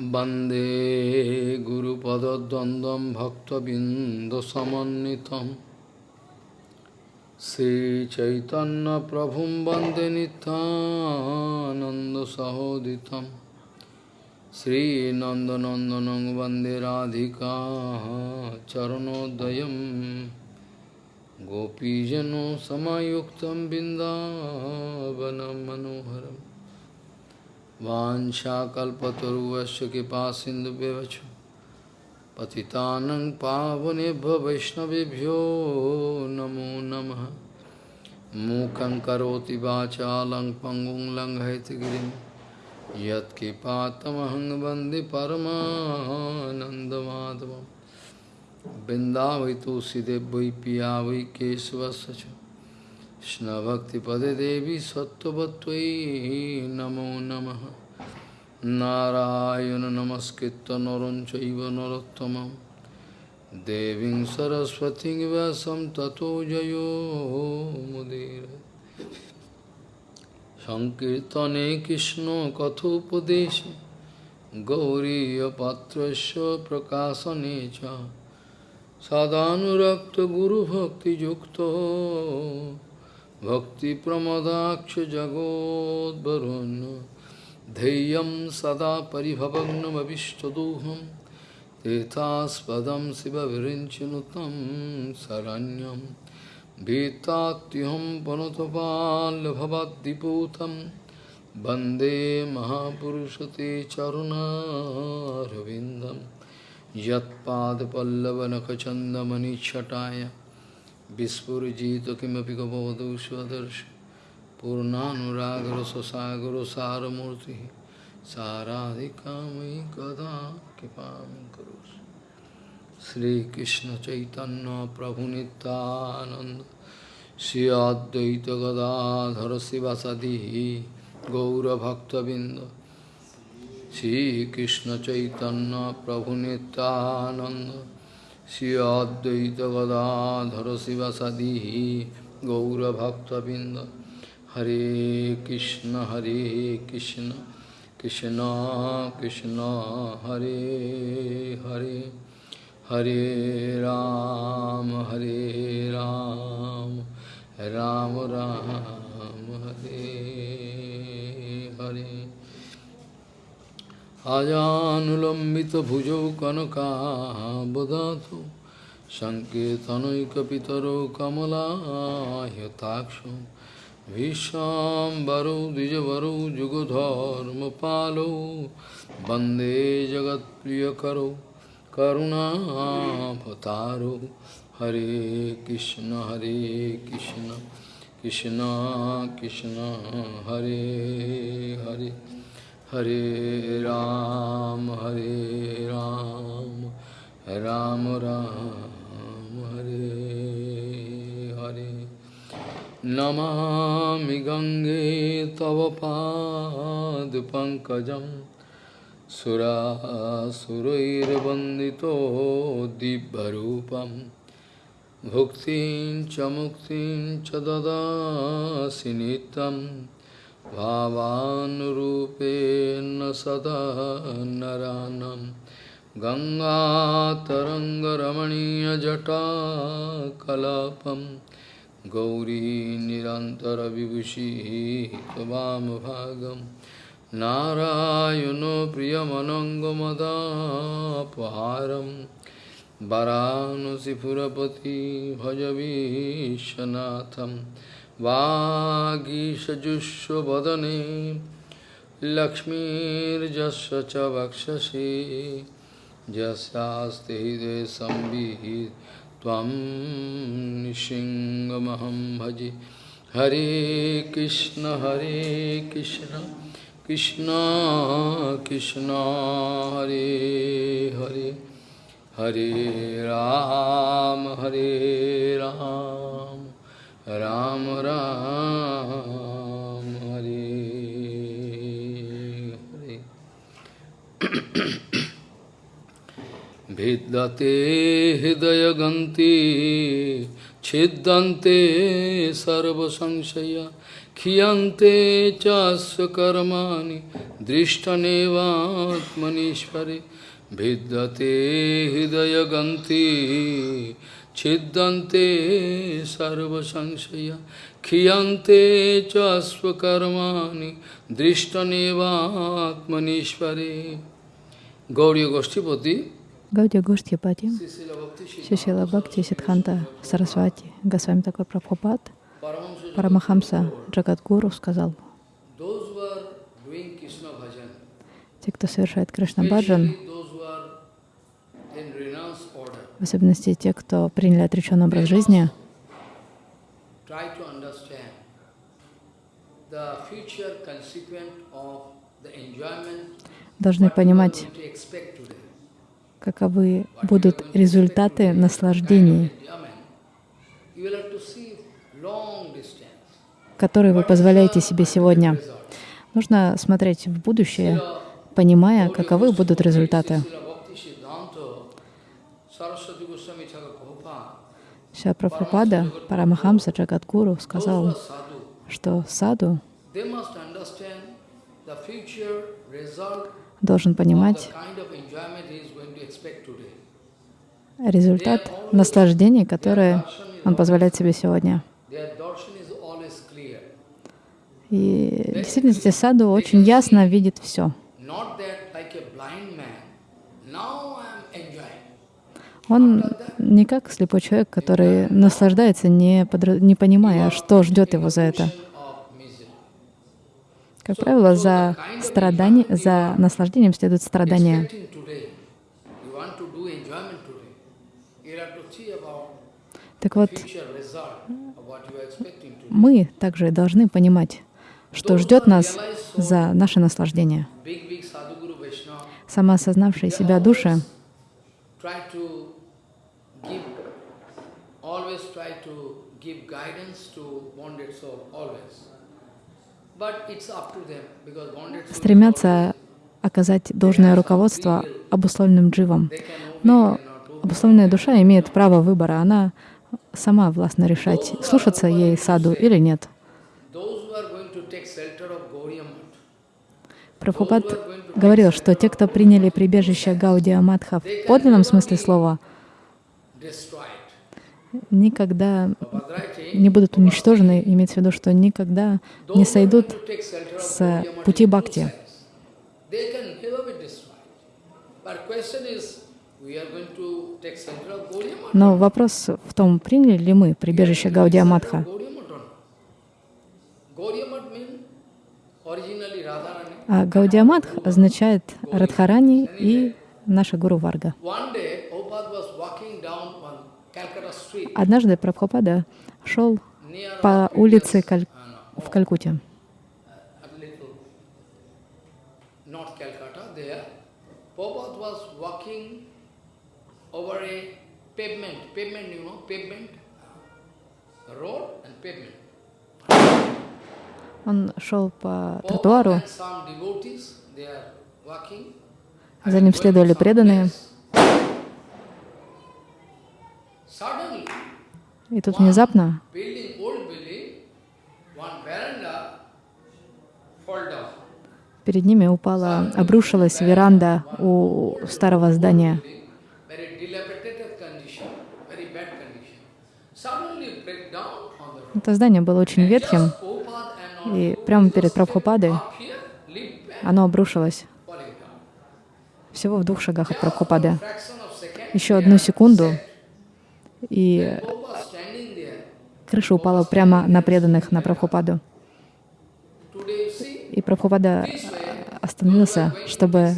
वन्दे गुरुपदद्वन्द्वं भक्तबिन्दुसमन्वितं श्रीचैतन्यप्रभुं वन्दे नित्यानन्दसहोदितं श्रीनन्दनन्दनं वन्दे राधिका चरणोदयं गोपीजनो समायुक्तं बिन्दावनं मनोहरम् वाञ्छाकल्पतरुवस्य कृपा सिन्धुव्यवच पतितानं पावनेभ्यो वैष्णवेभ्यो नमो नमः। मूकं करोति वाचालं पङ्गुं लङ्घयतिगिरिं यत्कृपातमहं वंदे परमानन्दमाधवं वै पिया वै केशवस्य Krishna Bhakti Pade Devi Sattvatvai Namo Namaha Narayana Namaskritta Naranchaiva Narottamam Devin Saraswati Vyasam Tato Jayo Mudira Sankirtane Krishna Kathopadesha Gauriya Patrasya Prakasa Necha Sadhanurakta Guru Bhakti Yukta भक्तिप्रमदाक्षजगोद्वरुन् धैर्यं सदा परिभवग्नमभिष्टदोहं तीर्थास्पदं शिवविरिञ्चनुतं शरण्यं भीतात्युहं पुनतपाल्भवद्दिपूतं वन्दे महापुरुषते चरुणारविन्दं Vispurjito kimapi kabhavadu svadarsh Purnanuragra sasagra saramurti Saradhikamai kada kipam karus Sri Krishna Chaitanya Prabhu Nityananda Sri Advaita Gadadhara Sivasadihi Gaura Bhakta Binda Sri Krishna Chaitanya Prabhu Nityananda गौरभक्तबिन्द श्रीकृष्णचैतन्यप्रभुनितानन्द श्री अद्वैत गदाधर शिवसदी गौरभक्तबिंद हरे कृष्ण हरे कृष्ण कृष्ण कृष्ण हरे हरे हरे राम हरे राम राम राम हरे हरे अजानुलम्बितभुजौ कनकाबदातु सङ्केतनैकपितरौ कमलायताक्षौ भीष्माम्बरौ द्विजवरौ जुगधर्मपालौ वंदे जगत्प्रियकरौ करुणाभतारौ हरे कृष्ण हरे कृष्ण कृष्ण कृष्ण, हरे हरे। हरे राम हरे राम राम राम, हरे हरे। नमामि गङ्गे तव पादपङ्कजं सुरासुरैर्वन्दितो दिव्यरूपं। भुक्तिं मुक्तिं नित्यम्। भावानुरूपेण सदा नरानं। गङ्गातरङ्गरमणीयजटाकलापं। गौरी निरन्तरविभूषिः त्वामभागं नारायणो प्रियमनङ्गमदापहारं। वरानसिपुरपति भजवीशनाथम् वागीषजुष्वदने लक्ष्मीर्जस्य च वक्षसि। यस्यास्ति हृदये संविहित निशिङ्गमहं भजे। हरे कृष्ण हरे कृष्ण कृष्ण कृष्ण, हरे हरे। हरे राम हरे राम। राम राम हरे हरे भिद्यते हृदयगन्ति छिद्यन्ते सर्वसंशया क्षीयन्ते च कर्माणि दृष्टनेवात्मनीश्वरे भिद्यते हृदयगन्ति Chiddante sarvasangsaya Khiyante chasvakarmani Drishtaneva atmanishvare Gauriya Goshtipati Гаудия Гоштхипати, Шишила Бхакти, Сидханта Сарасвати, Госвами такой Прабхупад, Парамахамса Джагадгуру сказал, те, кто совершает Кришна Баджан, в особенности те, кто приняли отреченный образ жизни, должны понимать, каковы будут результаты наслаждений, которые вы позволяете себе сегодня. Нужно смотреть в будущее, понимая, каковы будут результаты. Вся Прабхупада, Парамахамса Джагадгуру сказал, что саду должен понимать результат наслаждений, которые он позволяет себе сегодня. И в действительности саду очень ясно видит все. Он не как слепой человек, который наслаждается, не, подра... не понимая, что ждет его за это. Как правило, за страдание, за наслаждением следует страдание. Так вот, мы также должны понимать, что ждет нас за наше наслаждение. Самоосознавшие себя души стремятся оказать должное руководство обусловленным дживам. Но обусловленная душа имеет право выбора. Она сама властна решать, слушаться ей саду или нет. Прабхупад говорил, что те, кто приняли прибежище Гаудия Мадха в подлинном смысле слова, никогда не будут уничтожены, имеется в виду, что никогда не сойдут с пути бхакти. Но вопрос в том, приняли ли мы прибежище Гаудия Мадха. А Гаудия Мадх означает Радхарани и наша Гуру Варга. Однажды Прабхупада шел по улице Каль... в Калькуте. Он шел по тротуару, за ним следовали преданные. И тут внезапно перед ними упала, обрушилась веранда у старого здания. Это здание было очень ветхим, и прямо перед Прабхупадой оно обрушилось. Всего в двух шагах от Прабхупады. Еще одну секунду, и крыша упала прямо на преданных, на Прабхупаду. И Прабхупада остановился, чтобы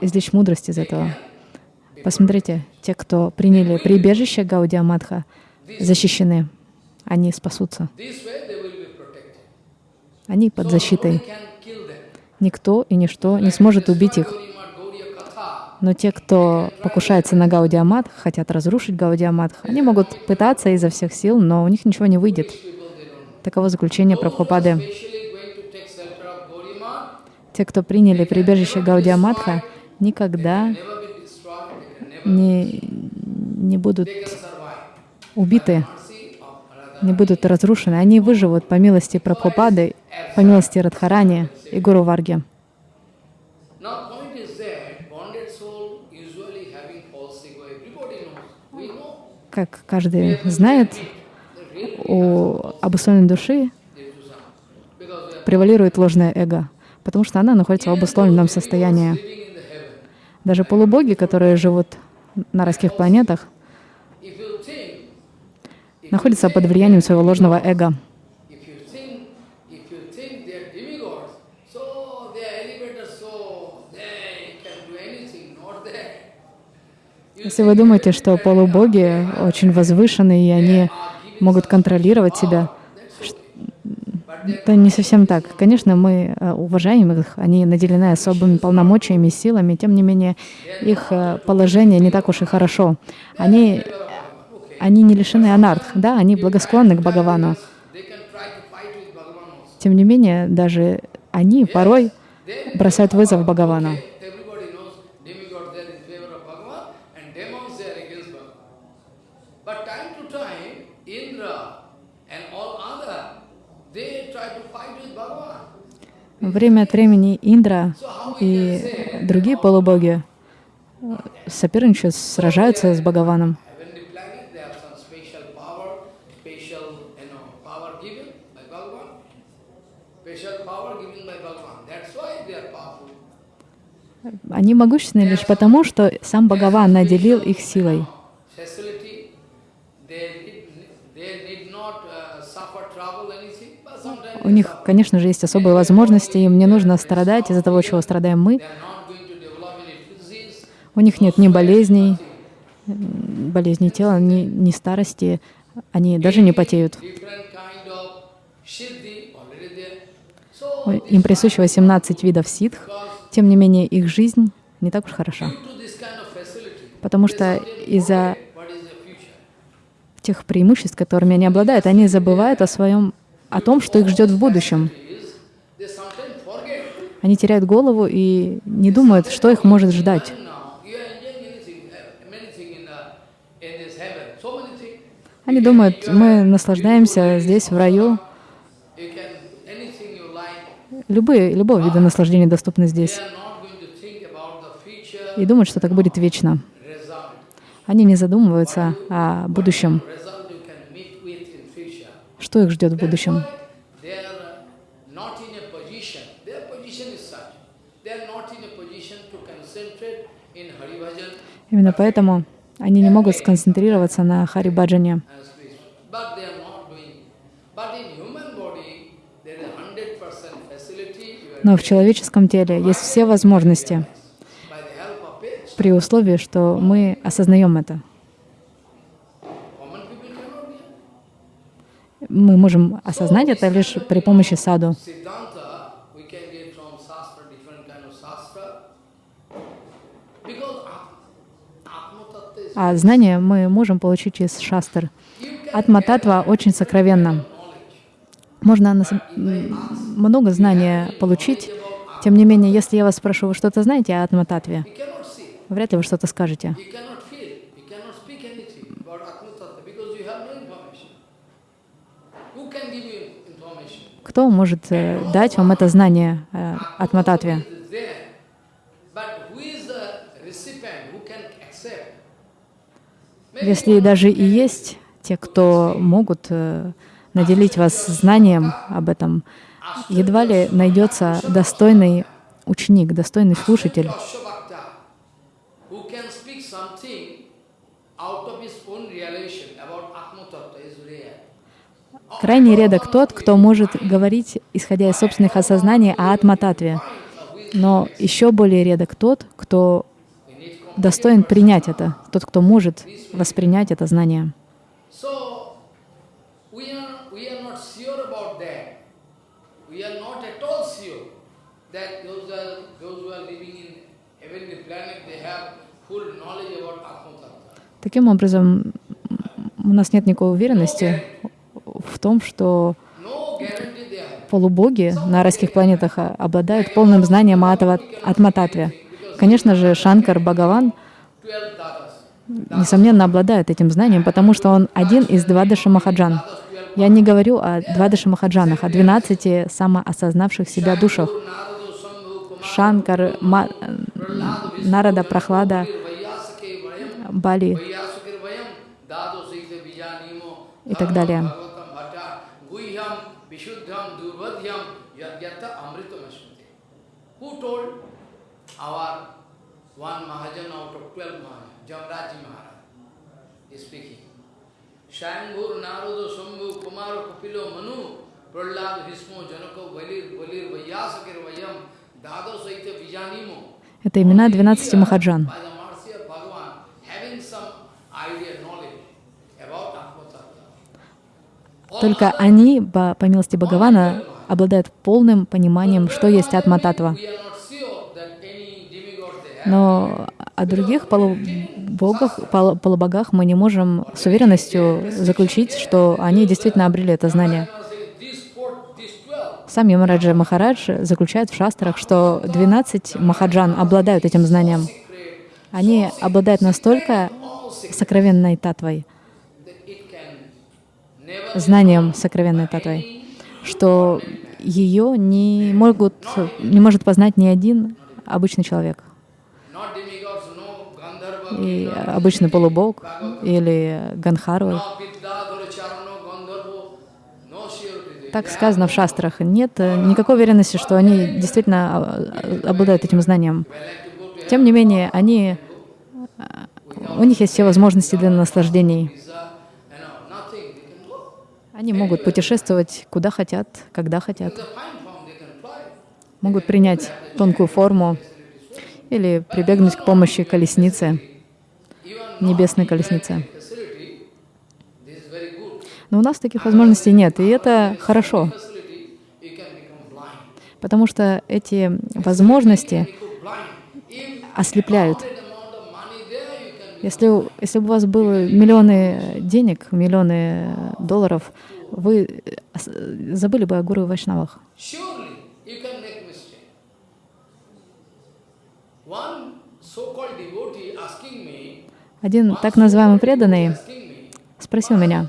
извлечь мудрость из этого. Посмотрите, те, кто приняли прибежище Гаудия Мадха, защищены, они спасутся. Они под защитой. Никто и ничто не сможет убить их. Но те, кто покушается на Гаудиамат, хотят разрушить Гаудиамат, они могут пытаться изо всех сил, но у них ничего не выйдет. Таково заключение Прабхупады. Те, кто приняли прибежище Гаудиаматха, никогда не, не будут убиты, не будут разрушены. Они выживут по милости Прабхупады, по милости Радхарани и Гуру Варги. Как каждый знает, у обусловленной души превалирует ложное эго, потому что она находится в обусловленном состоянии. Даже полубоги, которые живут на райских планетах, находятся под влиянием своего ложного эго. Если вы думаете, что полубоги очень возвышенные, и они могут контролировать себя, это не совсем так. Конечно, мы э, уважаем их, они наделены особыми полномочиями, силами, тем не менее, их э, положение не так уж и хорошо. Они, они не лишены анарх, да, они благосклонны к Бхагавану. Тем не менее, даже они порой бросают вызов Бхагавану. Время от времени Индра и другие полубоги соперничают, сражаются с Бхагаваном. Они могущественны лишь потому, что сам Бхагаван наделил их силой. У них, конечно же, есть особые возможности, им не нужно страдать из-за того, чего страдаем мы. У них нет ни болезней, болезней тела, ни, ни старости, они даже не потеют. Им присуще 18 видов ситх, тем не менее их жизнь не так уж хороша. Потому что из-за тех преимуществ, которыми они обладают, они забывают о своем о том, что их ждет в будущем. Они теряют голову и не думают, что их может ждать. Они думают, мы наслаждаемся здесь, в раю. Любые, любого вида наслаждения доступны здесь. И думают, что так будет вечно. Они не задумываются о будущем что их ждет в будущем. Именно поэтому они не могут сконцентрироваться на Харибаджане. Но в человеческом теле есть все возможности при условии, что мы осознаем это. Мы можем осознать это лишь при помощи саду. А знания мы можем получить из шастр. Атма-татва очень сокровенно. Можно много знания получить. Тем не менее, если я вас спрошу, вы что-то знаете о Атма-татве? Вряд ли вы что-то скажете. Кто может э, дать вам это знание э, от Мататве? Если даже и есть те, кто могут э, наделить вас знанием об этом, едва ли найдется достойный ученик, достойный слушатель, Крайне редок тот, кто может говорить, исходя из собственных осознаний, о атмататве. Но еще более редок тот, кто достоин принять это, тот, кто может воспринять это знание. Таким образом, у нас нет никакой уверенности в том, что полубоги на райских планетах обладают полным знанием Атмататве. Конечно же, Шанкар Бхагаван, несомненно, обладает этим знанием, потому что он один из Двадаши Махаджан. Я не говорю о Двадаши Махаджанах, о 12 самоосознавших себя душах. Шанкар, Ма- Нарада, Прохлада, Бали и так далее. Guhyam, Vishuddham, Durvadhyam, Yadyata, Amritam, Ashmati. Who told? Our one Mahajan out of twelve Mahajan, Jamraji Maharaj, is speaking. Shambhur, Narudo, Shambhu, Kumara, Kapilo, Manu, Prahlad, Bhismo, Janako, Valir, Valir, Vaiyasakir, Vayam, Dado, Saita, Vijanimo. Это имена 12 Махаджан. By the mercy of Bhagavan, having some idea, knowledge about Atma Tattva. Только они, по, милости Бхагавана, обладают полным пониманием, что есть Атма Татва. Но о других полубогах, полу- полубогах мы не можем с уверенностью заключить, что они действительно обрели это знание. Сам Ямараджа Махарадж заключает в шастрах, что 12 махаджан обладают этим знанием. Они обладают настолько сокровенной татвой, that it can never знанием сокровенной татвой, что ее не, могут, не может познать ни один обычный человек. И обычный полубог или Ганхарвы. Так сказано в шастрах. Нет э, никакой уверенности, что они действительно а, обладают этим знанием. Тем не менее, они, а, у них есть все возможности для наслаждений. Visa, you know, nothing, they can go. Они могут путешествовать куда хотят, когда хотят. Могут принять тонкую форму или прибегнуть к помощи колесницы, небесной колесницы. Но у нас таких возможностей нет, и это хорошо, потому что эти возможности ослепляют. that amount of money there, you can Если, если бы у вас было миллионы денег, миллионы долларов, вы э, ос- забыли бы о гуру вайшнавах. Один так называемый преданный спросил меня,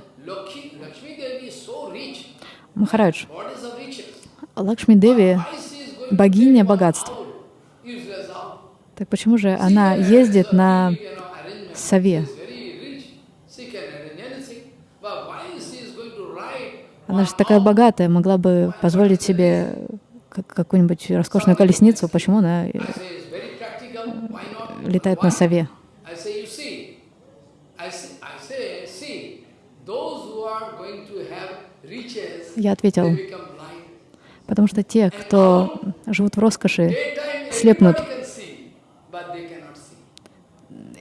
rich. Махарадж? Лакшми Деви going богиня богатств. Так почему же она ездит на сове? Она же такая богатая, могла бы позволить себе как- какую-нибудь роскошную колесницу. Почему она э, летает на сове? Я ответил, потому что те, кто живут в роскоши, слепнут.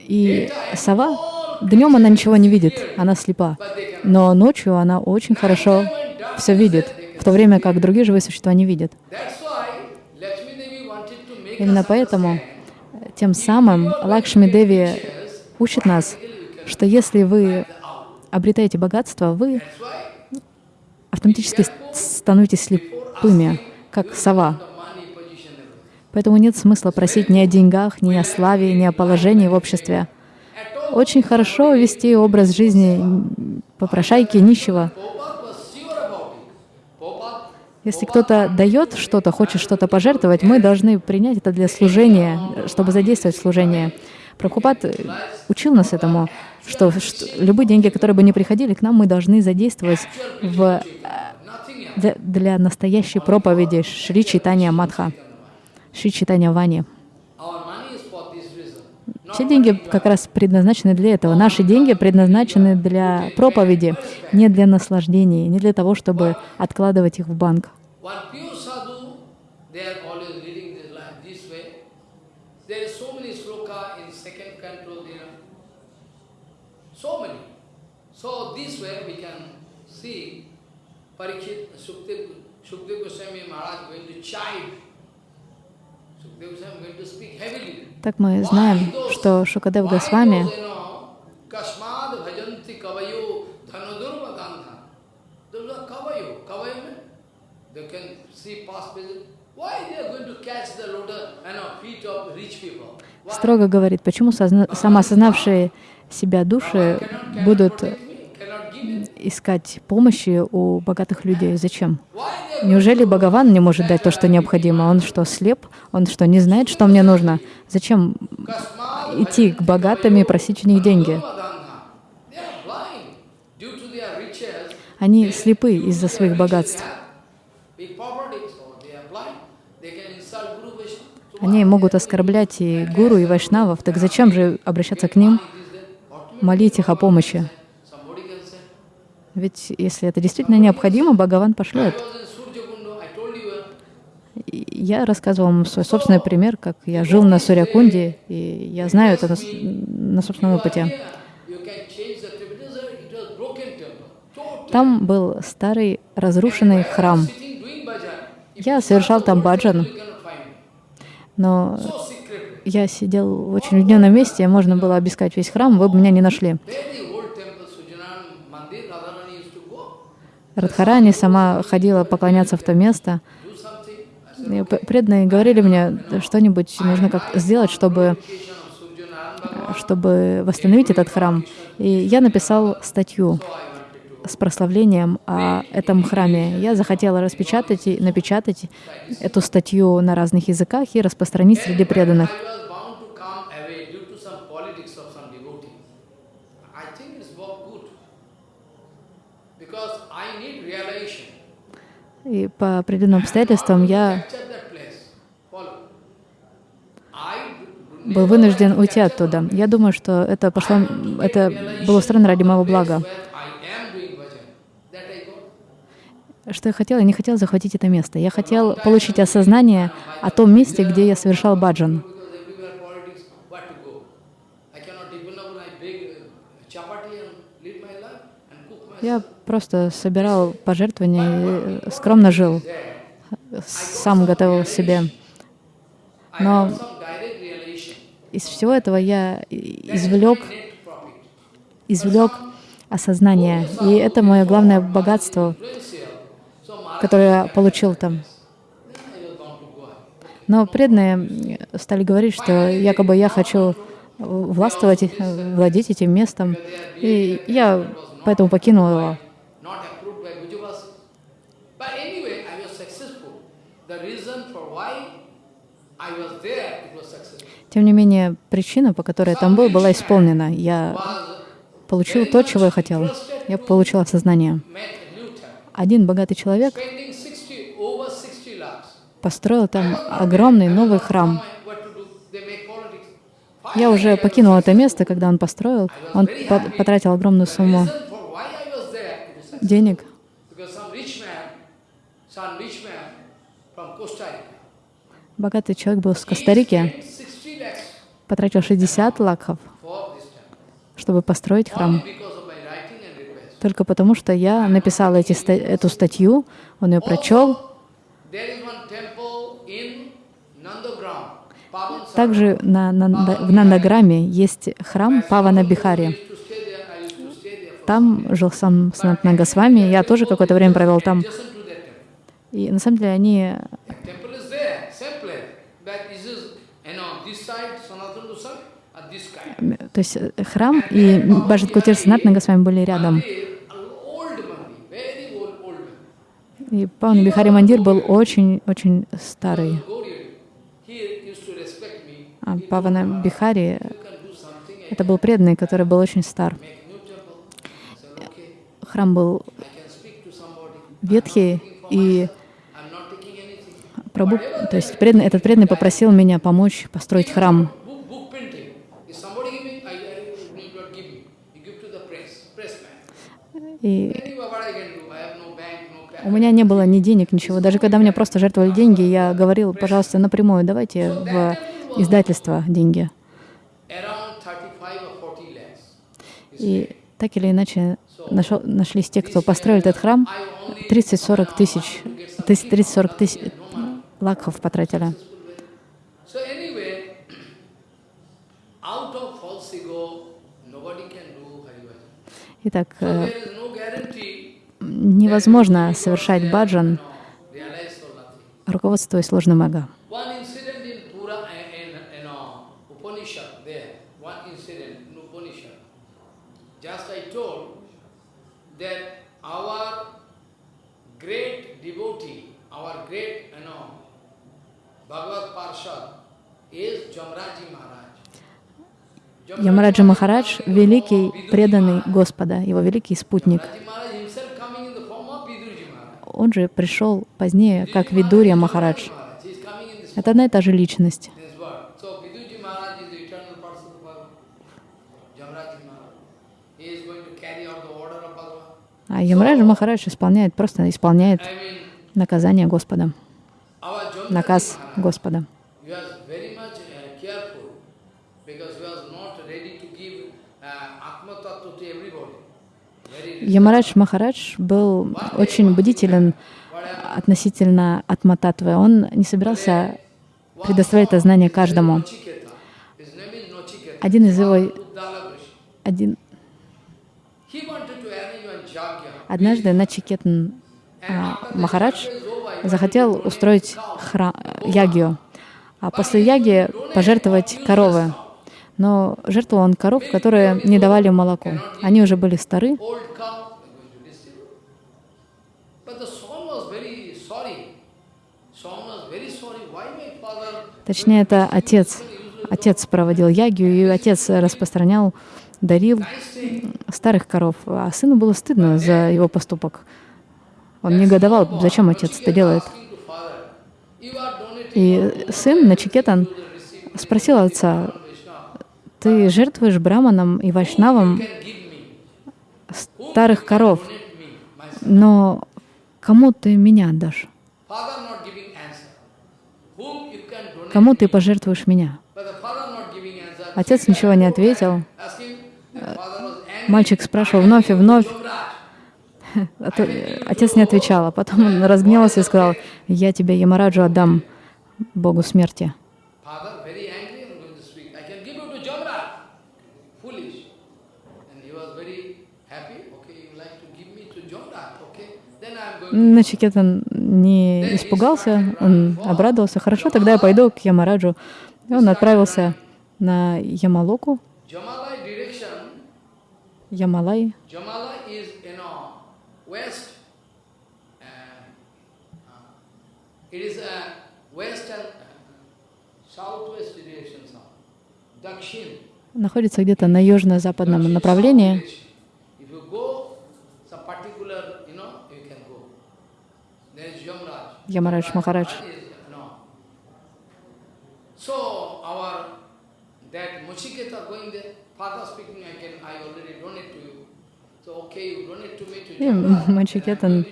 И сова, днем она ничего не видит, она слепа. Но ночью она очень хорошо все видит, в то время как другие живые существа не видят. Именно поэтому тем самым Лакшми Деви учит нас, что если вы обретаете богатство, вы автоматически становитесь слепыми, как сова. Поэтому нет смысла просить ни о деньгах, ни о славе, ни о положении в обществе. Очень хорошо вести образ жизни попрошайки, нищего. Если кто-то дает что-то, хочет что-то пожертвовать, мы должны принять это для служения, чтобы задействовать служение. Прабхупад учил нас этому, что, что любые деньги, которые бы не приходили к нам, мы должны задействовать в, э, для, настоящей проповеди Шри Читания Мадха, Шри Читания Вани. Все деньги как раз предназначены для этого. Наши деньги предназначены для проповеди, не для наслаждений, не для того, чтобы откладывать их в банк. Parikshit, Sukdev, Sukdev Goswami Maharaj going to chide. Sukdev Goswami going to speak heavily. Так мы знаем, что Шукадев Госвами строго говорит, почему созна- самоосознавшие себя души будут искать помощи у богатых людей. Зачем? Неужели Бхагаван не может дать то, что необходимо? Он что, слеп? Он что, не знает, что мне нужно? Зачем идти к богатым и просить у них деньги? Они слепы из-за своих богатств. Они могут оскорблять и гуру, и вайшнавов. Так зачем же обращаться к ним, молить их о помощи? Ведь если это действительно необходимо, Бхагаван пошлет. Я рассказывал вам свой собственный пример, как я жил на Сурьякунде, и я знаю это на, на собственном опыте. Там был старый разрушенный храм. Я совершал там баджан, но я сидел в очень уединенном месте, можно было обыскать весь храм, вы бы меня не нашли. Радхарани сама ходила поклоняться в то место. И преданные говорили мне, что-нибудь нужно как сделать, чтобы, чтобы восстановить этот храм. И я написал статью с прославлением о этом храме. Я захотела распечатать и напечатать эту статью на разных языках и распространить среди преданных. И по определенным обстоятельствам я был вынужден уйти оттуда. Я думаю, что это пошло, это было устроено ради моего блага. Что я хотел? Я не хотел захватить это место. Я хотел получить осознание о том месте, где я совершал баджан. Я просто собирал пожертвования и скромно жил, сам готовил себе. Но из всего этого я извлек, извлек осознание. И это мое главное богатство, которое я получил там. Но преданные стали говорить, что якобы я хочу властвовать, владеть этим местом. И я поэтому покинул его. Тем не менее, причина, по которой я там был, была исполнена. Я получил то, чего я хотел. Я получил осознание. Один богатый человек построил там огромный новый храм. Я уже покинул это место, когда он построил. Он потратил огромную сумму денег. Богатый человек был с Коста-Рики, потратил 60 лакхов, чтобы построить храм. Только потому, что я написал эти, эту статью, он ее прочел. Также на, на, в Нандаграме есть храм Павана Бихари. Там жил сам Санатна Госвами, я тоже какое-то время провел там. И на самом деле они... То есть э, храм и Баджат Кутир Санатна Госвами были рядом. И Паван Бихари Мандир был очень-очень старый. А Павана Бихари — это был преданный, который был очень стар храм был ветхий, и Прабhu, то есть преданный, этот преданный попросил меня помочь построить храм. И у меня не было ни денег, ничего. Даже когда мне просто жертвовали деньги, я говорил, пожалуйста, напрямую, давайте в издательство деньги. И так или иначе нашел, нашлись те, кто построил этот храм, 30-40 тысяч, 30-40 тысяч лакхов потратили. Итак, э, невозможно совершать баджан, руководствуясь ложным эго. that our great devotee, our great, you know, Bhagavad Parshad is Jamraji Maharaj. Ямараджа Махарадж — великий преданный Господа, его великий спутник. Он же пришел позднее как Видурья Махарадж. Это одна и та же личность. А Ямараджа Махарадж исполняет, просто исполняет наказание Господа, наказ Господа. uh, uh, Ямарадж Махарадж был очень бдителен относительно Атмататвы. Он не собирался предоставлять это знание каждому. Один из его, один, однажды Начикетн а, Махарадж захотел устроить хра... ягию, а после яги пожертвовать коровы. Но жертвовал он коров, которые не давали молоко. Они уже были стары, Точнее, это отец. Отец проводил ягию, и отец распространял, дарил старых коров. А сыну было стыдно за его поступок. Он негодовал, зачем отец это делает. И сын Начикетан спросил отца, ты жертвуешь браманам и вайшнавам старых коров, но кому ты меня отдашь? Кому ты пожертвуешь меня? Отец ничего не ответил. Мальчик спрашивал вновь и вновь. А то- Отец не отвечал, а потом он разгневался и сказал, я тебе Ямараджу отдам, Богу смерти. Начикетан не испугался, он обрадовался. Хорошо, тогда я пойду к Ямараджу. И он отправился на Ямалоку. Ямалай. Находится где-то на южно-западном направлении. If you go, some particular, you know, you can go. There is Yamraj. Ямарадж Махарадж. That is, no. So our that Muchiketa going there, father speaking, I can, I already donate to you. So okay, you donate to me to И Jamraj. Мачикетан,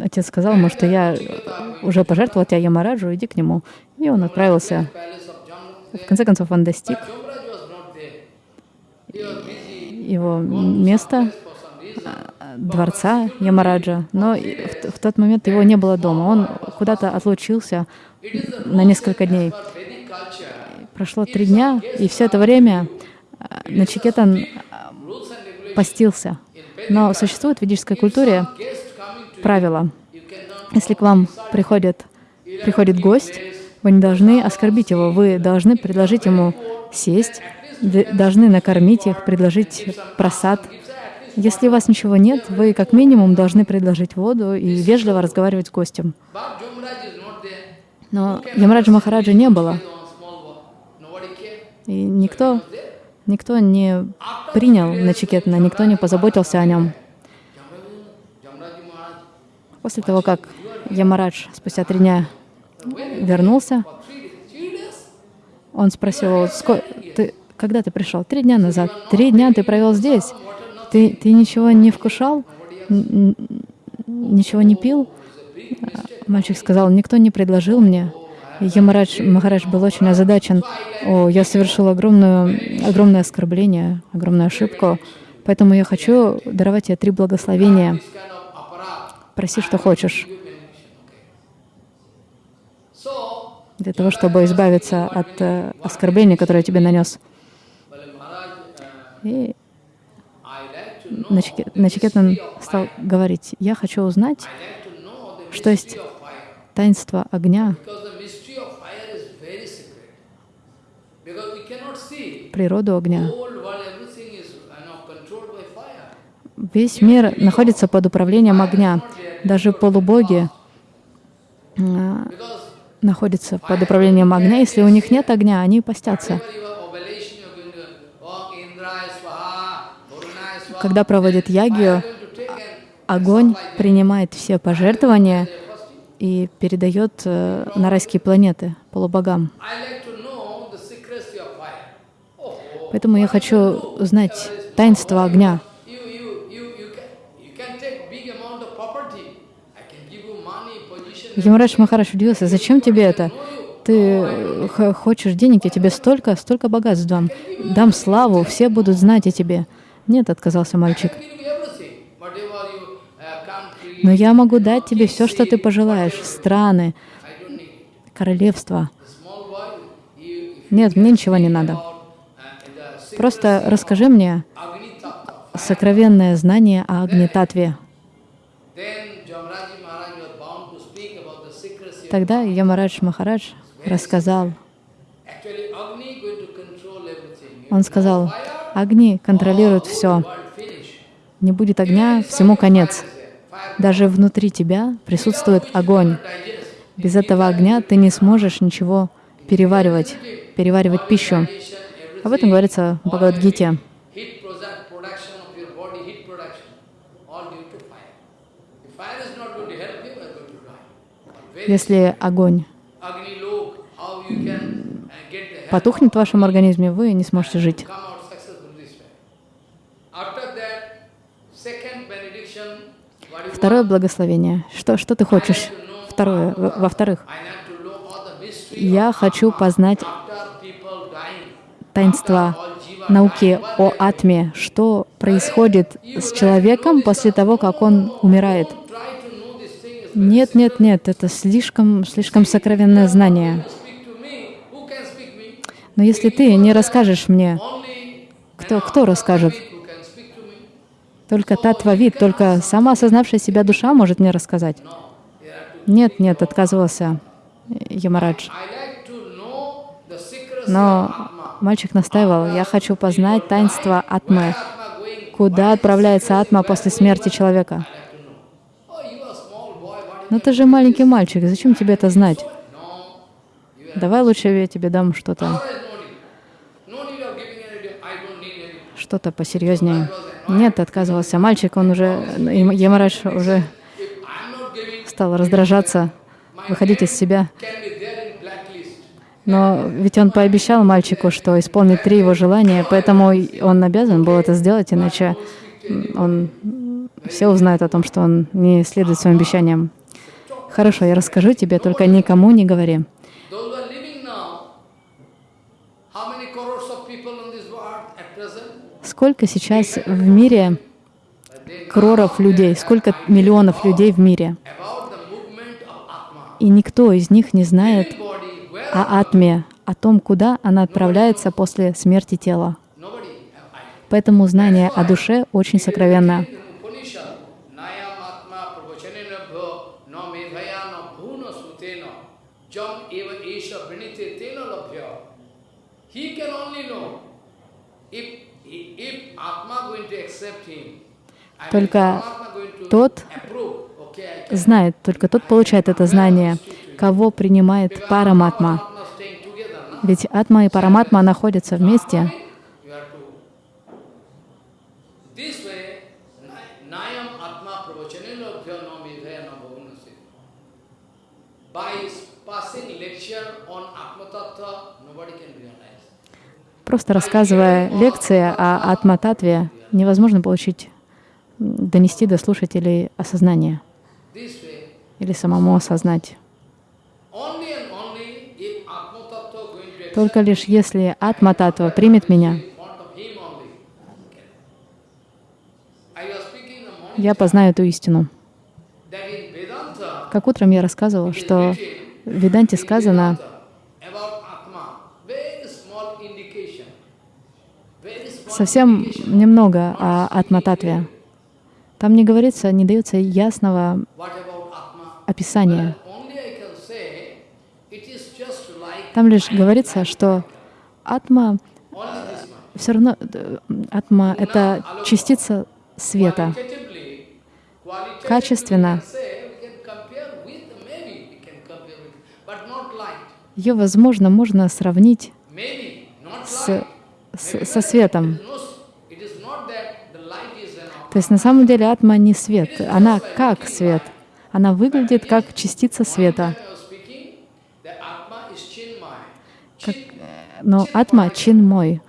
отец сказал ему, что я уже пожертвовал тебя Ямараджу, иди к нему. И он отправился. В конце концов, он достиг его места, э, дворца Ямараджа, но в, в тот момент его не было дома. Он куда-то отлучился на несколько дней. Прошло три дня, и все это время э, Начикетан regulations. постился. Но существует в ведической культуре правило. Если к вам приходит, приходит гость, вы не должны оскорбить его, вы должны предложить ему сесть, должны накормить их, предложить просад. Если у вас ничего нет, вы как минимум должны предложить воду и вежливо разговаривать с гостем. Но Ямраджа Махараджа не было, и никто. Никто не принял Начикетна, никто не позаботился о нем. После того, как Ямарадж спустя три дня вернулся? Он спросил, его, «Ско- ты, когда ты пришел? Три дня назад. Три дня ты провел здесь. Ты, ты ничего не вкушал? Ничего не пил? Мальчик сказал, никто не предложил мне. Ямарадж Махарадж был очень озадачен. О, я совершил огромную, огромное оскорбление, огромную ошибку. Поэтому я хочу даровать тебе три благословения. Проси, что хочешь. Для того, чтобы избавиться от э, оскорбления, которое я тебе нанес. И Начикетан стал говорить, я хочу узнать Что есть таинство огня, Because the mystery of fire is very secret. Because we cannot see. природу огня. Whole world, everything is you know, controlled by fire. Весь мир находится под управлением огня. Даже полубоги а, находятся под управлением огня. Если у них нет огня, они постятся. Когда проводят ягию, огонь принимает все пожертвования и передает э, на райские планеты полубогам. Поэтому я хочу знать таинство огня. Ямарадж Махарадж удивился, зачем тебе это? Ты хочешь денег, я тебе столько, столько богатств дам. Дам славу, все будут знать о тебе. Нет, отказался мальчик. Но я могу дать тебе все, что ты пожелаешь. Страны, королевства. Нет, мне ничего не надо. Просто расскажи мне сокровенное знание о Агнитатве. Тогда Ямарадж Махарадж рассказал, он сказал, Агни контролирует все. Не будет огня, всему конец. Даже внутри тебя присутствует огонь. Без этого огня ты не сможешь ничего переваривать, переваривать пищу. Об этом говорится в Бхагавадгите. Если огонь потухнет в вашем организме, вы не сможете жить. Второе благословение. Что, что ты хочешь? Второе. Во-вторых, я хочу познать таинство науки о атме, что происходит с человеком после того, как он умирает. Нет, нет, нет, это слишком, слишком сокровенное знание. Но если ты не расскажешь мне, кто, кто расскажет? Только татва-вид, только сама осознавшая себя душа может мне рассказать. Нет, нет, отказывался Ямарадж. Но мальчик настаивал, я хочу познать таинство атмы. Куда отправляется атма после смерти человека? Но ты же маленький мальчик, зачем тебе это знать? Давай лучше я тебе дам что-то, что-то посерьезнее. Нет, отказывался мальчик, он уже, Ямарадж уже стал раздражаться, выходить из себя. Но ведь он пообещал мальчику, что исполнит три его желания, поэтому он обязан был это сделать, иначе он все узнают о том, что он не следует своим обещаниям. Хорошо, я расскажу тебе, только никому не говори. Сколько сейчас в мире кроров людей, сколько миллионов людей в мире? И никто из них не знает о атме, о том, куда она отправляется после смерти тела. Поэтому знание о душе очень сокровенно. Только тот знает, только тот получает это знание, кого принимает Параматма. Ведь Атма и Параматма находятся вместе. Просто рассказывая лекции о Атма-татве, невозможно получить, донести до слушателей осознание или самому осознать. Только лишь если Атма-татва примет меня, я познаю эту истину. Как утром я рассказывал, что в Веданте сказано, совсем немного о Атмататве. Там не говорится, не дается ясного описания. Там лишь говорится, что атма все равно, атма — это частица света. Качественно. Ее, возможно, можно сравнить с, с- со светом. То есть на самом деле атма не свет, она как свет. Она выглядит как частица света. I was speaking, that Atma is Chin, Но атма чин мой.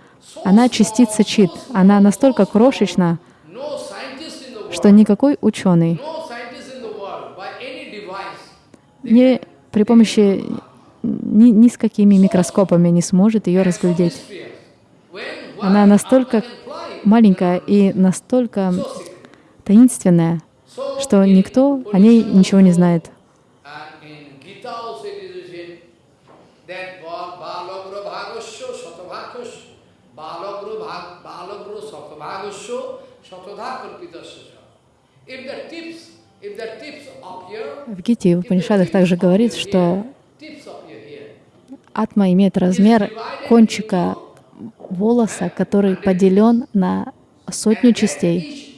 Она частица чит. Она настолько крошечна, что никакой ученый не при помощи ни, ни с какими микроскопами не сможет ее разглядеть. Она настолько маленькая и настолько таинственная, что никто о ней ничего не знает. В Гите и в Панишадах также говорится, что атма имеет размер кончика волоса, который поделен на сотню частей.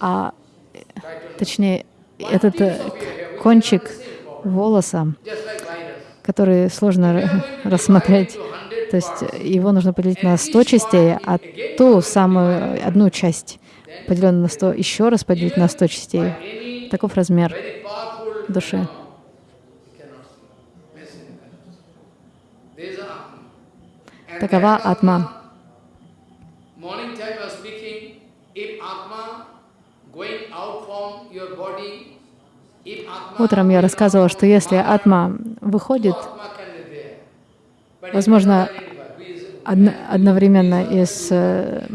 А точнее, этот э, кончик волоса, который сложно ра- рассмотреть, то есть э, его нужно поделить на 100 частей, а ту самую одну часть, поделенную на 100, еще раз поделить на 100 частей. Таков размер души. Такова атма. Утром я рассказывала, что если атма выходит Atma can be there. But if Возможно, одно- одновременно из э,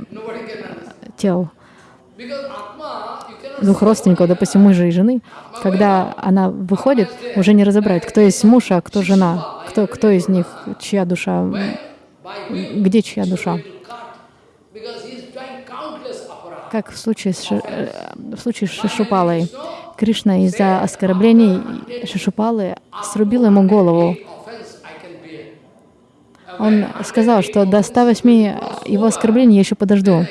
тел двух родственников, допустим, мужа и жены, когда она выходит, уже не разобрать, кто есть муж, а кто жена, кто, кто из них, чья душа, где чья душа. Как в случае с, э, в случае с Шишупалой. Кришна из-за оскорблений Шишупалы срубил ему голову. Offense I can bear. Он сказал, что до 108 его оскорблений я еще подожду.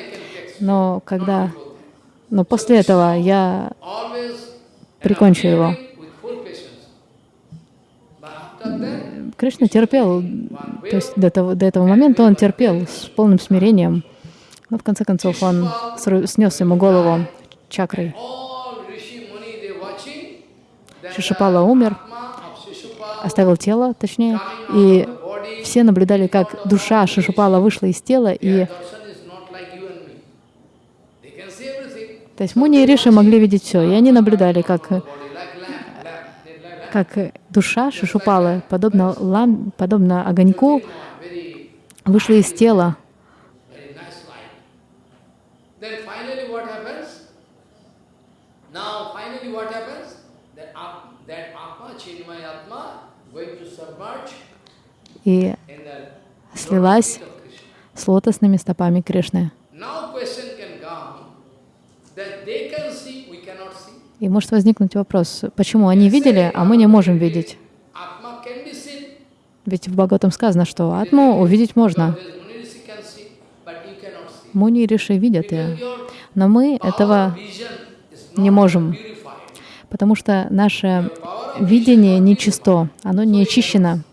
Но когда... Но после этого я прикончу его. Кришна терпел, то есть до, того, до этого момента он терпел с полным смирением. Но в конце концов он снес ему голову чакрой. Шишупала умер, оставил тело, точнее, и все наблюдали, как душа Шишупала вышла из тела, и то есть Муни и Риши могли видеть все, и они наблюдали, как, как душа Шишупалы, подобно, лам, подобно огоньку, вышла из тела. That, At- that Atma, Chinmay Atma, going to submerge И слилась с лотосными стопами Кришны. И может возникнуть вопрос, почему они видели, а мы не можем видеть? Ведь в Бхагаватам сказано, что атму увидеть можно. Муни и Риши видят ее. Но мы этого не можем, потому что наше видение нечисто, оно не очищено.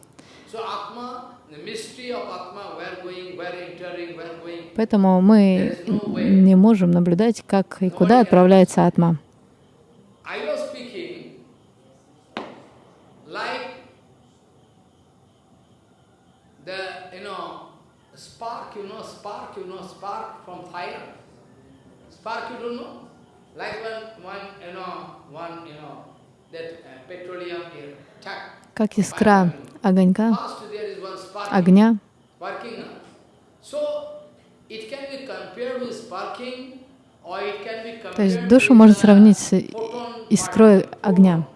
So Atma, the mystery of Atma, where going, where entering, where going, Поэтому мы не можем наблюдать, как и куда отправляется атма. I was speaking like the, you know, spark, you know, spark, you know, spark from fire. Spark, you don't know? Like when one, you know, one, you know, that uh, petroleum here, chuck. Как искра огонька, огня? So то есть душу можно сравнить с искрой огня.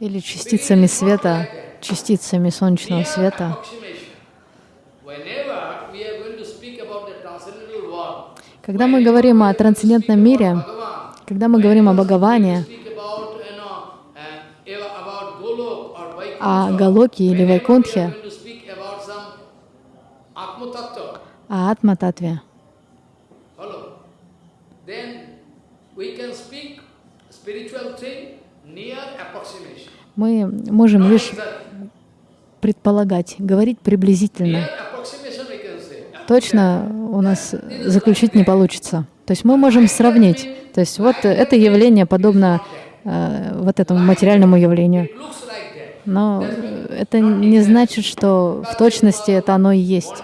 Или частицами света, частицами солнечного света. Когда мы говорим о трансцендентном мире, когда мы говорим о Бхагаване, uh, о Галоке или Вайкунтхе, о Атма-татве, мы можем лишь предполагать, говорить приблизительно. Точно у нас заключить не получится. То есть мы можем сравнить. То есть вот это явление подобно э, вот этому материальному явлению. Но это не значит, что в точности это оно и есть.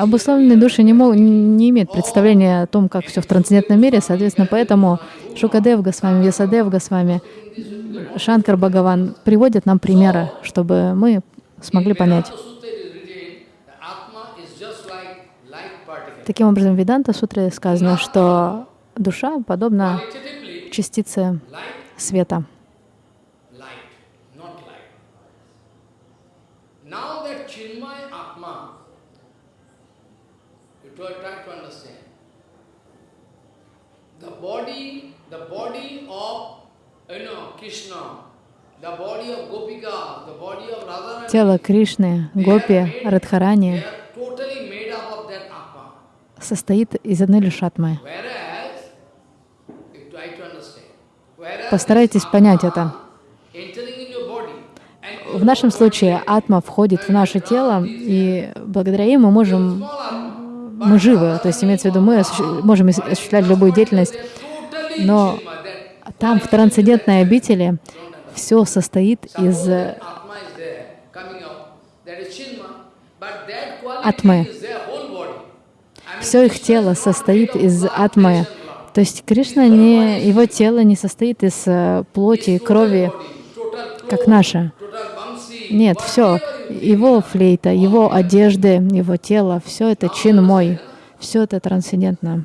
Обусловленные души не, мог- не имеют представления о том, как все в трансцендентном мире, соответственно, поэтому Шукадев Госвами, Весадев Госвами, Шанкар Бхагаван приводят нам примеры, чтобы мы смогли понять. Таким образом, в Веданта Сутре сказано, что душа подобна частице света. light, not light. Now that Chinmay Atma, you try try to understand. The body, of, you know, Krishna, the body of Gopika, the body of Radharani, Тело Кришны, Гопи, Радхарани состоит из одной лишь атмы. Постарайтесь понять это. В нашем случае атма входит в наше тело, и благодаря ей мы можем, мы живы, то есть имеется в виду, мы осущ- можем осуществлять любую деятельность, но там, в трансцендентной обители, все состоит из э, Атмы. Все их тело состоит из атмы. То есть Кришна не, его тело не состоит из э, плоти, крови, как наше. Нет, все, его флейта, его одежды, его тело, все это чин мой, все это трансцендентно.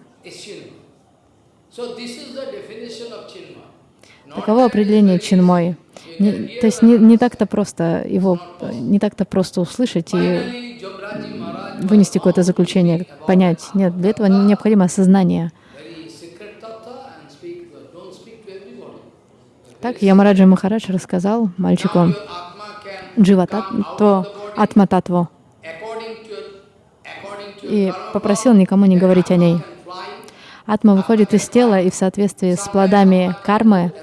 Таково определение чин мой. Не- то есть не, не так-то просто его, не так-то просто услышать и вынести какое-то заключение, понять. Нет, для этого необходимо осознание. Так Ямараджа Махарадж рассказал мальчику Your Atma can Джива come out of Татво, the body Атма Татву according to your, according to и попросил никому не говорить о ней. Атма выходит из тела и в соответствии с плодами кармы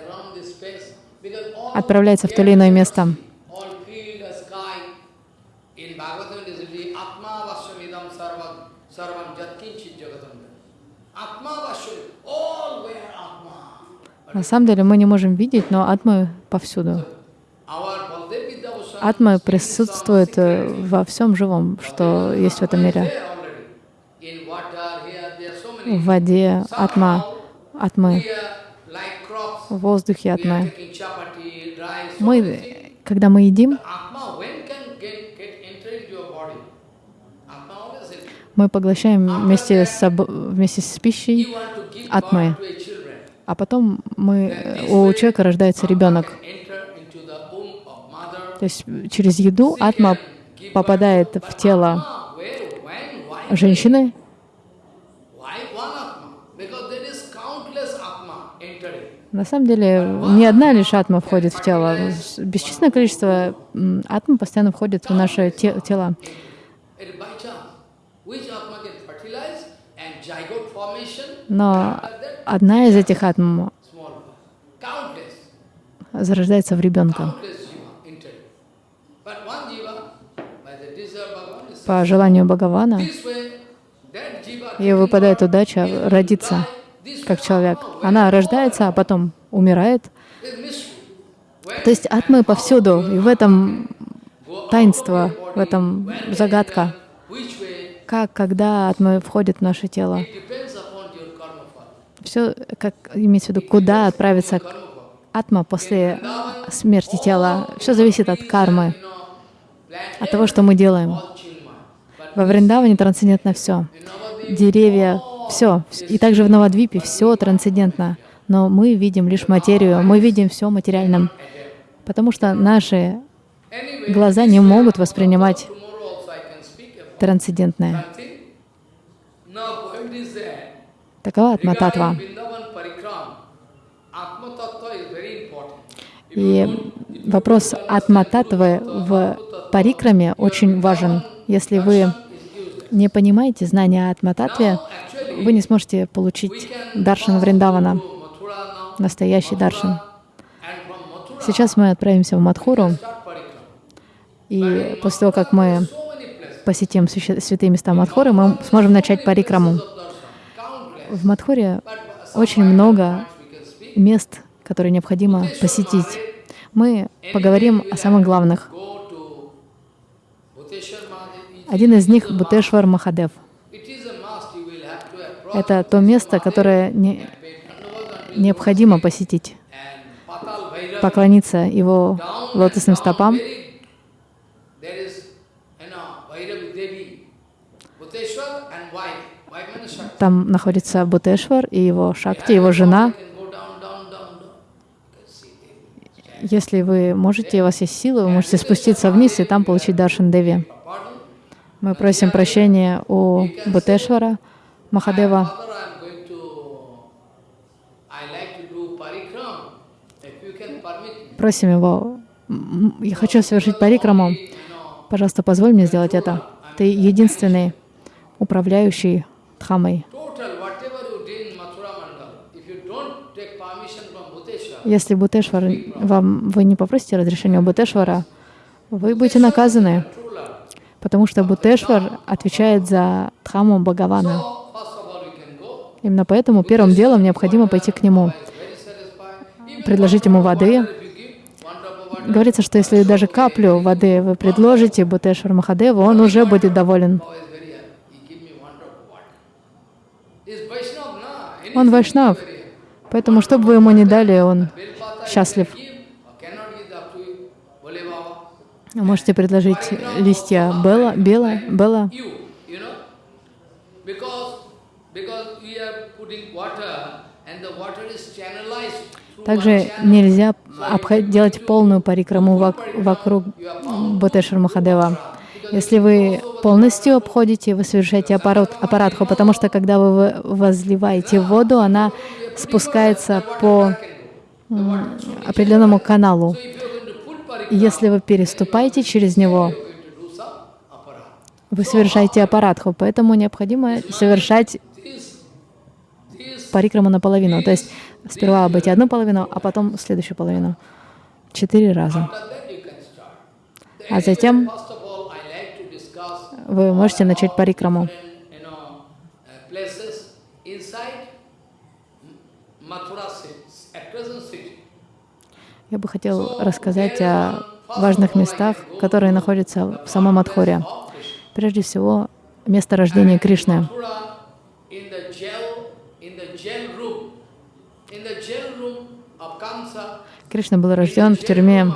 отправляется в то или иное место. На самом деле мы не можем видеть, но атмы повсюду. Атмы присутствует э, во всем живом, что есть в этом мире. there already. In water, here, there are so many. В воде атма, атмы, в воздухе атмы. Мы, когда мы едим, мы поглощаем вместе с, вместе с пищей, Атмы. а потом мы, у человека рождается ребенок. То есть через еду атма попадает в тело женщины, Why one Atma? Because there is countless Atma entering. На самом деле, не одна лишь атма входит в тело. Бесчисленное количество атм постоянно входит в наши те- тела. Но одна из этих атм зарождается в ребенка. По желанию Бхагавана, ей выпадает удача родиться как человек. Она рождается, а потом умирает. То есть атмы повсюду, и в этом таинство, в этом загадка. Как, когда атмы входят в наше тело. Все, как имеется в виду, куда отправится атма после смерти тела. Все зависит от кармы, от того, что мы делаем. Во Вриндаване трансцендентно все. Деревья, все. И также в Навадвипе все трансцендентно. Но мы видим лишь материю, мы видим все материальным. Потому что наши глаза не могут воспринимать трансцендентное. Такова атма-татва. И вопрос атма-татвы в парикраме очень важен. Если вы не понимаете знания атма-татве, вы не сможете получить даршан Вриндавана, настоящий даршан. Сейчас мы отправимся в Мадхуру, и после того, как мы посетим святые места Мадхуры, мы сможем начать парикраму. В Мадхуре очень много мест, которые необходимо посетить. Мы поговорим о самых главных. Один из них — Бутешвар Махадев. Это то место, которое не, необходимо посетить, поклониться его лотосным стопам. Там находится Бутешвар и его Шакти, его жена. Если вы можете, у вас есть силы, вы можете спуститься вниз и там получить Даршан Деви. Мы просим прощения у Бутешвара, Махадева. Просим его, я хочу совершить парикраму, пожалуйста, позволь мне сделать это. Ты единственный управляющий Дхамой. Если Бутешвар, вам, вы не попросите разрешения у Бутешвара, вы будете наказаны, потому что Бутешвар отвечает за Дхаму Бхагавана. Именно поэтому первым делом необходимо пойти к нему, предложить ему воды. Говорится, что если даже каплю воды вы предложите Бутешвар Махадеву, он уже будет доволен. Он вайшнав. Поэтому, что бы вы ему не дали, он счастлив. Вы можете предложить листья бела, бела, бела. Также нельзя делать полную парикраму вокруг Ботешвар Махадева. Если вы полностью обходите, вы совершаете аппарат, аппаратху, потому что когда вы возливаете воду, она спускается по определенному каналу. Если вы переступаете через него, вы совершаете аппаратху, поэтому необходимо совершать парикраму наполовину. То есть сперва обойти одну половину, а потом следующую половину. Четыре раза. А затем вы можете начать парикраму. Я бы хотел рассказать о важных местах, которые находятся в самом Адхоре. Прежде всего, место рождения Кришны. Кришна был рожден в тюрьме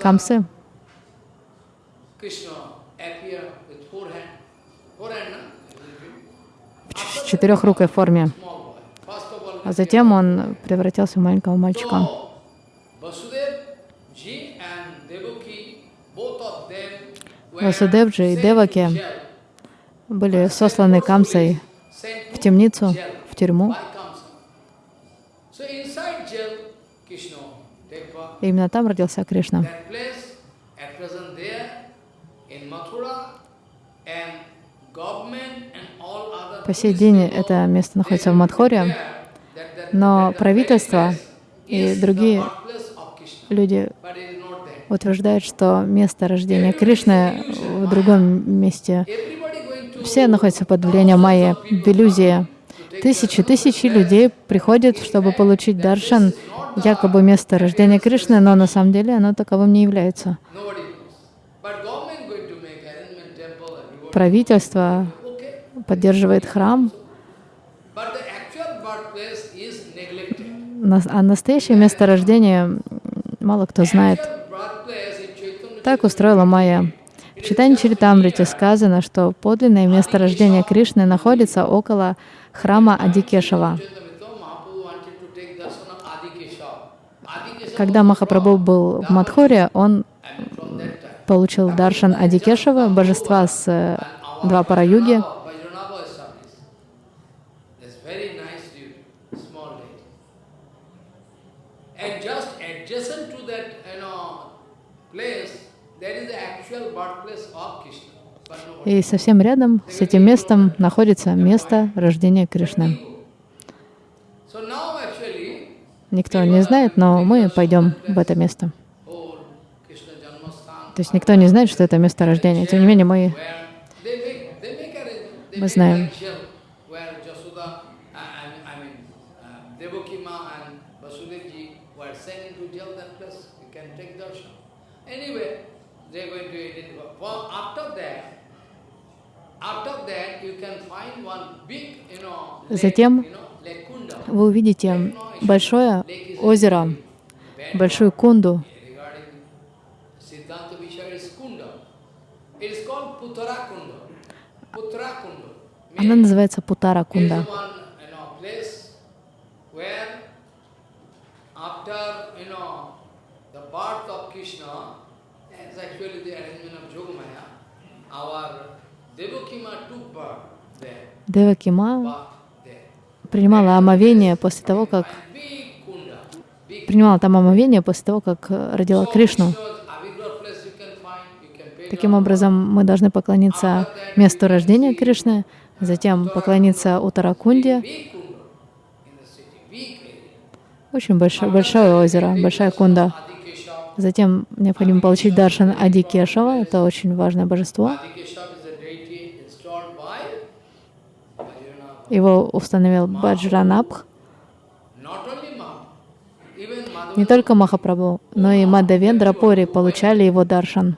Камсы. В четырехрукой форме. А затем он превратился в маленького мальчика. Васудевджи и Деваки были сосланы Камсой в темницу, в тюрьму. И именно там родился Кришна. По сей день это место находится в Мадхоре, но правительство и другие люди утверждают, что место рождения Кришны в другом месте. Все находятся под влиянием майи, в иллюзии. Тысячи, тысячи людей приходят, чтобы получить даршан, якобы место рождения Кришны, но на самом деле оно таковым не является. Правительство поддерживает храм, а настоящее место рождения мало кто знает. Так устроила Майя. В читании Чаритамрите сказано, что подлинное место рождения Кришны находится около храма Адикешава. Когда Махапрабху был в Мадхуре, он получил даршан Адикешева, божества с э, And два our пара-юги. Vajranava Vajranava established. It's very nice deity, small deity. And just adjacent to that, you know, place, there is the actual birthplace of Krishna. But nobody. И совсем рядом с этим местом находится место рождения Кришны. Никто не знает, но мы пойдем в это место. То есть никто не знает, что это место рождения. Тем не менее, мы Мы знаем. like shell where Jasoda, uh, I mean, I mean uh, Devaki Ma and Vasudevji were sent into jail that place. You can take darshan. Anyway, they're going to identify. For after that, after that, you can find one big, you know, lake, Затем вы увидите большое озеро, большую кунду. Она называется Путара Кунда. our Девакима принимала омовение после того, как принимала там омовение после того, как э, родила Кришну. Таким образом, мы должны поклониться месту рождения Кришны, затем поклониться Утаракунде, очень большое, большое озеро, большая кунда. Затем необходимо получить даршан Адикешава, это очень важное божество. Его установил Баджранабх. Не только Махапрабху, но и Мадавендра Пори получали его даршан.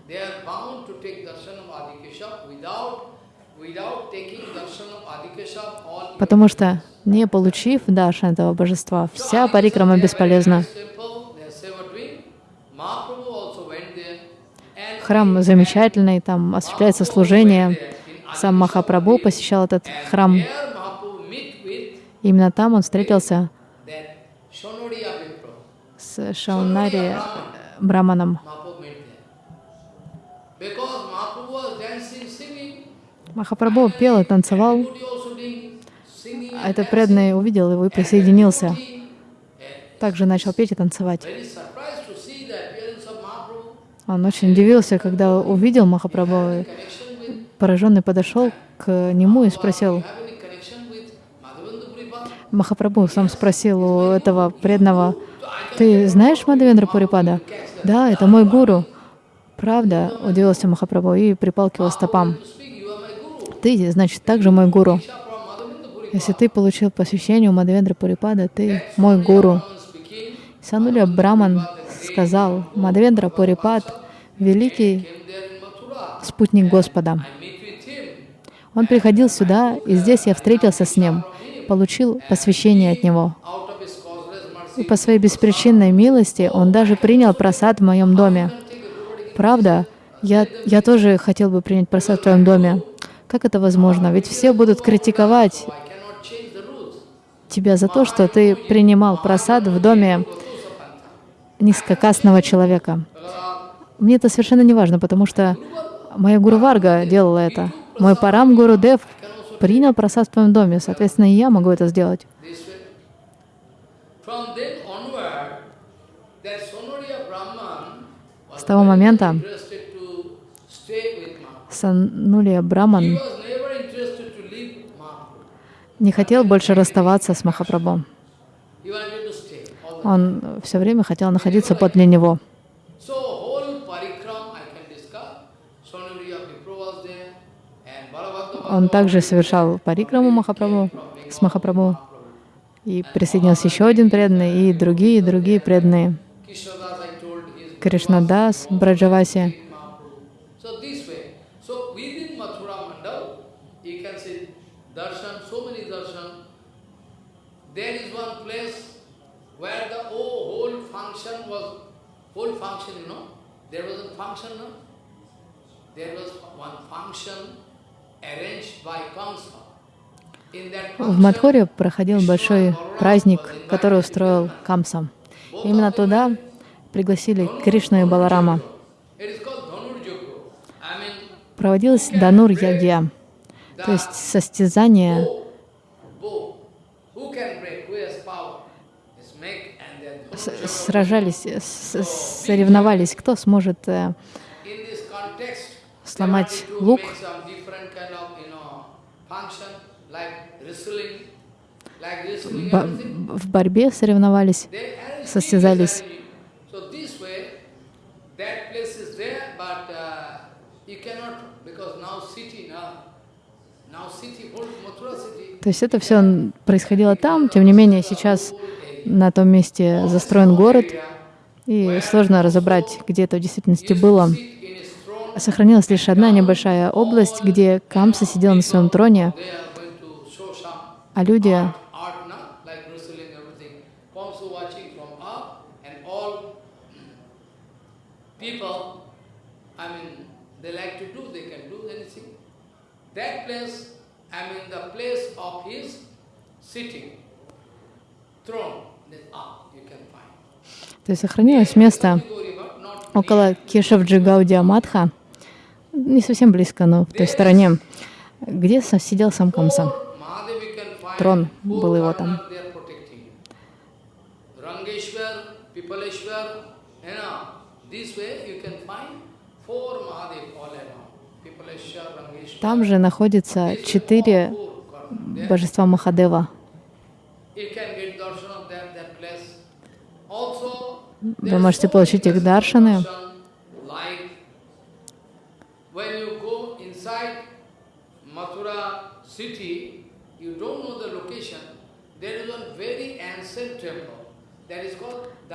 Потому что, не получив даршан этого божества, вся парикрама бесполезна. Храм замечательный, там осуществляется служение. Сам Махапрабху посещал этот храм. Именно там он встретился с Шаунари э, Браманом. Махапрабху пел и танцевал, этот преданный увидел его и присоединился. Также начал петь и танцевать. Он очень удивился, когда увидел Махапрабху. и Пораженный подошел к нему и спросил, Махапрабху сам спросил у этого преданного, «Ты знаешь Мадавендра Пурипада?» «Да, это мой гуру». «Правда?» — удивился Махапрабху и припал к его стопам. «Ты, значит, также мой гуру. Если ты получил посвящение у Мадавендра Пурипада, ты мой гуру». Сануля Браман сказал, Мадавендра Пурипад — великий спутник Господа. Он приходил сюда, и здесь я встретился с ним, получил посвящение от него. И по своей беспричинной милости он даже принял просад в моем доме. Правда, я, я тоже хотел бы принять просад в твоем доме. Как это возможно? Ведь все будут критиковать тебя за то, что ты принимал просад в доме низкокастного человека. Мне это совершенно не важно, потому что моя Гуру Варга делала это. Мой Парам Гуру Дев принял просад в твоем доме, соответственно, и я могу это сделать. С того момента Санулия Браман не хотел больше расставаться с Махапрабху. Он все время хотел находиться подле него. Он также совершал парикраму Махапрабху, с Махапрабху. И присоединился еще один преданный, и другие, другие преданные. Кришнадас, Браджаваси. Function, you know, there was a function, no? There was one function В Мадхуре проходил большой праздник, который устроил Камса. Именно туда пригласили Кришну и Баларама. проводилась Данур Ягья, то есть состязание. сражались, соревновались, кто сможет э, сломать лук. В борьбе соревновались, состязались. То есть это все происходило там, тем не менее сейчас на том месте застроен город, и сложно разобрать, где это в действительности было. Сохранилась лишь одна небольшая область, где Камса сидел на своем троне, а люди That place, I mean the place of his sitting, throne. То есть сохранилось место около Кешавджи Гаудия Матха, не совсем близко, но в той стороне, где сидел сам Камса. Трон был его там. Там же находится четыре божества Махадева. Вы можете получить их даршаны.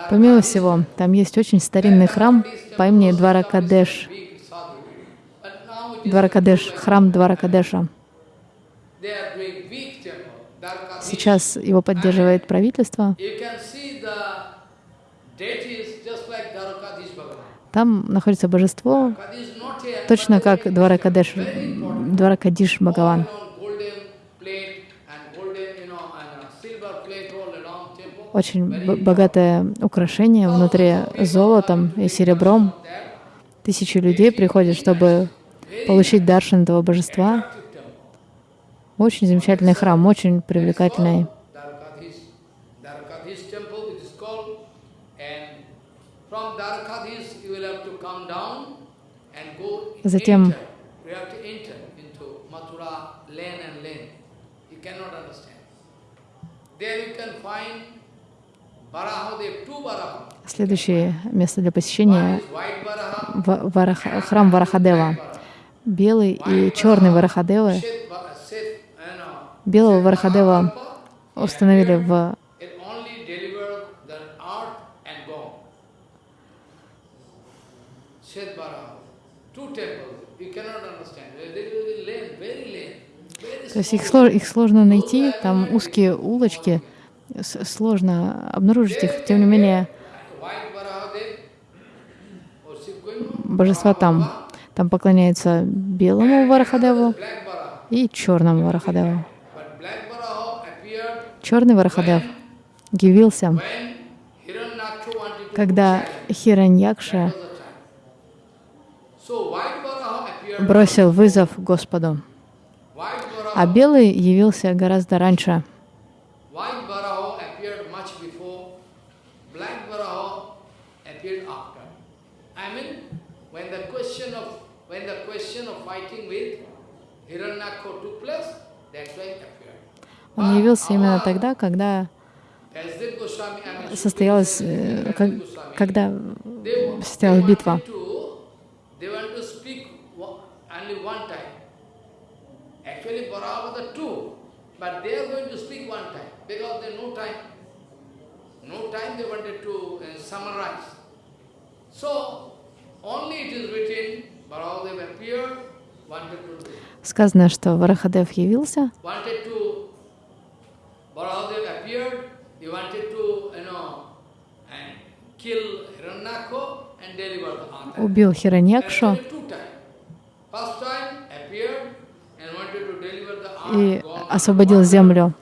Помимо всего, там есть очень старинный храм по имени Дваракадеш. Дваракадеш, храм Дваракадеша. Сейчас его поддерживает правительство. Там находится божество, точно как Дваракадеш, Дваракадиш Бхагаван. Очень богатое украшение внутри золотом и серебром. Тысячи людей приходят, чтобы получить даршан этого божества. Очень замечательный храм, очень привлекательный. Затем Следующее место для посещения — храм Варахадева. Белый и черный Варахадевы. Белого Варахадева установили в То есть их, их сложно найти, там узкие улочки, сложно обнаружить их. Тем не менее, божества там. Там поклоняются белому Варахадеву и черному Варахадеву. Черный Варахадев явился, когда Хираньякша бросил вызов Господу. А белый явился гораздо раньше. Он явился именно тогда, когда состоялась, э, когда состоялась битва. But they are going No time they wanted to Baladev appeared, wanted to Сказано, что Варахадев явился. Убил Хираньякшу и освободил землю.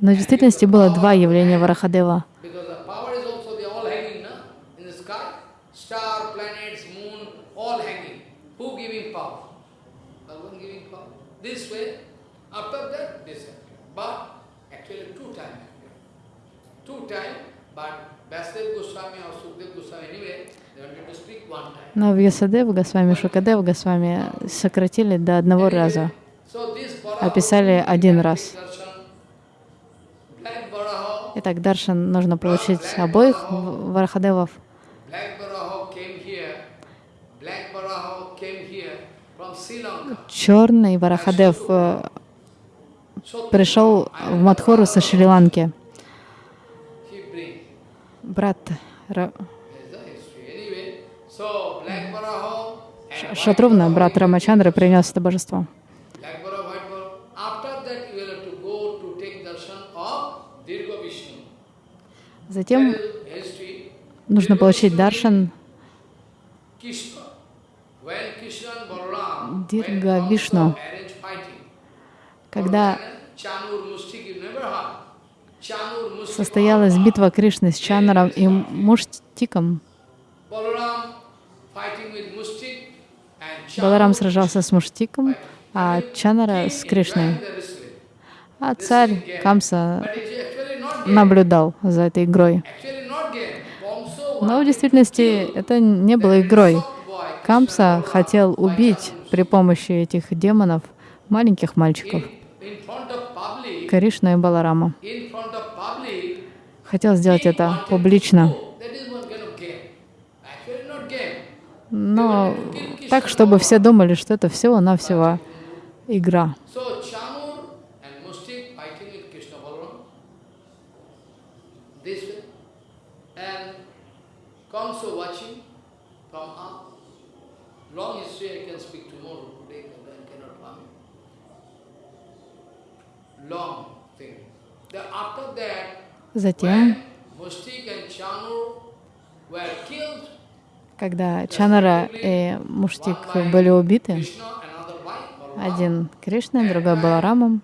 Но в действительности было два явления Варахадева. Но Вьясадев Госвами, Шукадев Госвами сократили до одного раза. Описали один раз. Итак, Даршан нужно получить обоих в- Варахадевов. Черный Варахадев э, пришел в Мадхуру со Шри-Ланки. Брат White брат Varaha, Рамачандры, принес это божество. Затем нужно получить даршан arranged fighting. когда состоялась битва Кришны с Чанаром и Муштиком. Баларам сражался с Муштиком, а Чанара с Кришной. А царь Камса наблюдал за этой игрой. Но в действительности это не было игрой. Камса хотел убить при помощи этих демонов маленьких мальчиков, Кришну и Баларама. Хотел сделать это публично, do. That is one kind of game. Actually not game. Но так, чтобы все думали, что это всего-навсего игра. Затем, когда Чанара и Муштик были убиты, один Кришной, другой Баларамом.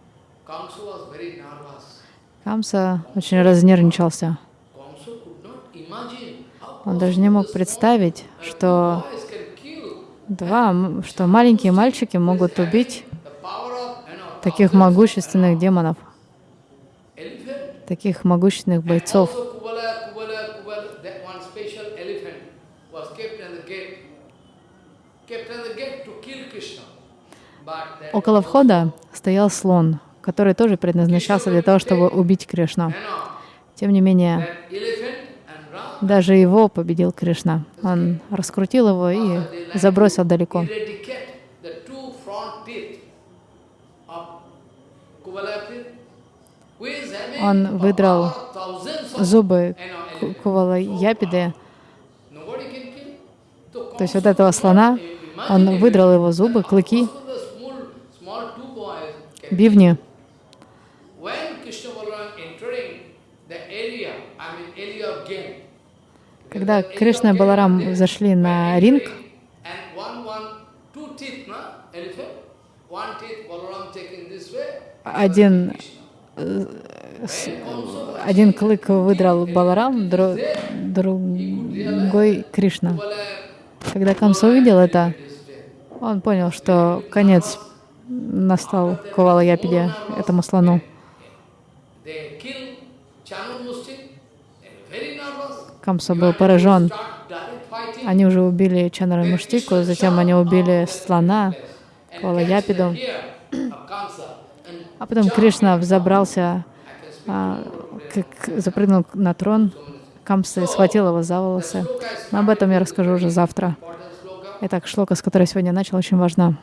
Камса очень разнервничался. Он даже не мог представить, что два, что маленькие мальчики могут убить таких могущественных демонов, таких могущественных бойцов. Also Kubala, Kubala, Kubala, that one special elephant was kept at the gate, kept at the gate to kill Krishna. But that Около входа стоял слон, который тоже предназначался для того, чтобы убить Кришну. Тем не менее, даже его победил Кришна. Он раскрутил его и забросил далеко. Он выдрал Зубы you know, Ку- elephants. Кувала Япиды, Nobody can kill. So то есть вот этого слона, он выдрал его зубы, клыки, game, Когда Кришна и Баларам зашли на ринг, один. When also один клык выдрал Баларам, дру- другой Кришна. Когда Камса увидел это, он понял, что конец настал Кувала Япиде, этому слону. Камса был поражен. Они уже убили Чанара Муштику, затем они убили слона, Кувала Япиду. Here of Kamsa. And А потом Кришна взобрался, а, как запрыгнул на трон, Камса и схватил его за волосы. Но об этом я расскажу уже завтра. Итак, шлока, с которой сегодня начал, очень важна.